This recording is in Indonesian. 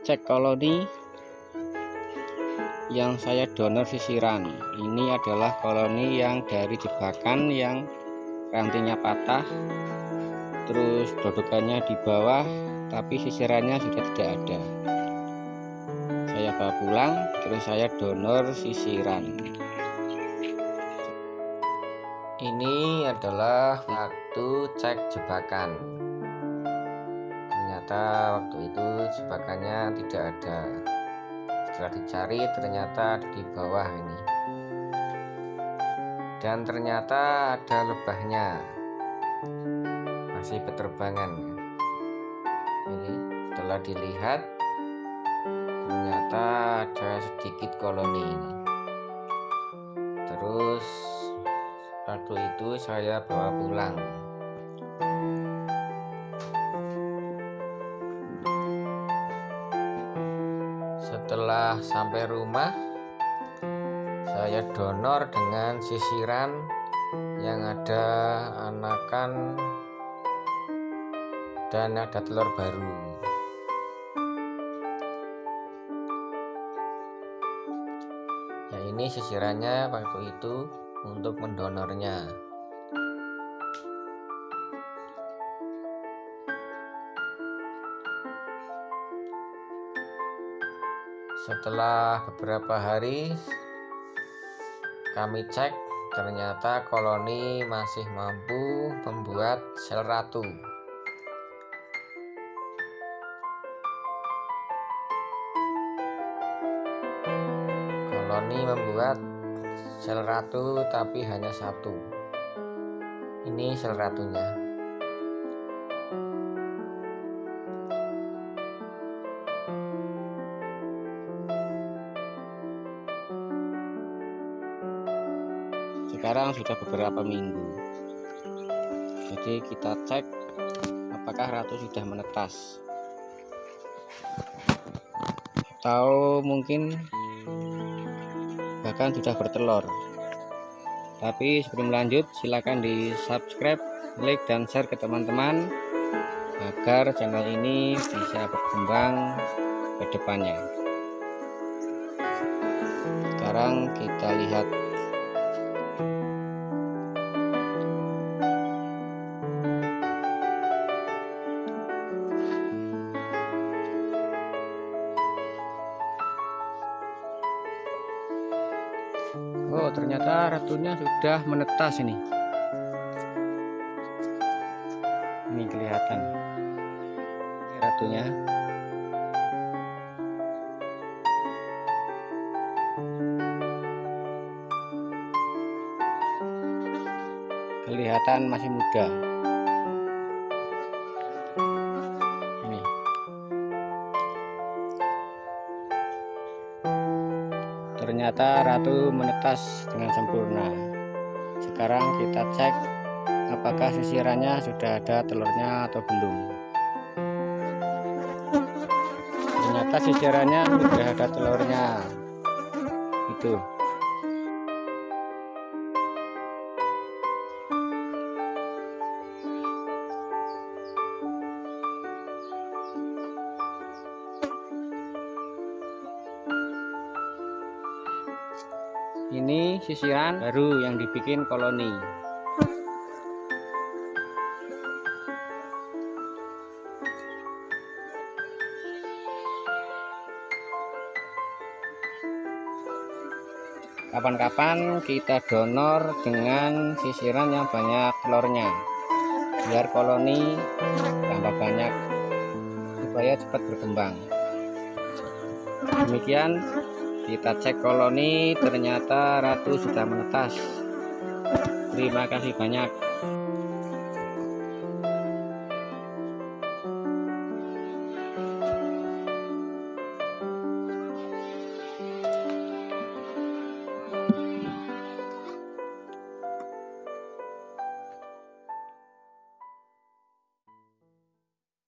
cek koloni yang saya donor sisiran. Ini adalah koloni yang dari jebakan yang rantingnya patah terus dodokannya di bawah tapi sisirannya sudah tidak ada. Saya bawa pulang terus saya donor sisiran. Ini adalah waktu cek jebakan ternyata waktu itu jebakannya tidak ada. Setelah dicari ternyata di bawah ini. Dan ternyata ada lebahnya. Masih berterbangan. Ini setelah dilihat ternyata ada sedikit koloni ini. Terus waktu itu saya bawa pulang setelah sampai rumah saya donor dengan sisiran yang ada anakan dan ada telur baru. Ya ini sisirannya waktu itu untuk mendonornya setelah beberapa hari kami cek ternyata koloni masih mampu membuat sel ratu. Koloni membuat sel ratu tapi hanya satu. Ini sel ratunya sekarang sudah beberapa minggu. Jadi kita cek apakah ratu sudah menetas. Atau mungkin bahkan sudah bertelur. Tapi sebelum lanjut silahkan di subscribe like dan share ke teman-teman agar channel ini bisa berkembang ke depannya. Sekarang kita lihat Oh ternyata ratunya sudah menetas ini. Ini kelihatan. Ini ratunya kelihatan masih muda. Ini. Ternyata ratu menetas dengan sempurna. Sekarang kita cek apakah sisirannya sudah ada telurnya atau belum. Ternyata sisirannya sudah ada telurnya. Itu ini sisiran baru yang dibikin koloni. Kapan-kapan kita donor dengan sisiran yang banyak telurnya biar koloni tambah banyak supaya cepat berkembang. Demikian kita cek koloni ternyata ratu sudah menetas. Terima kasih banyak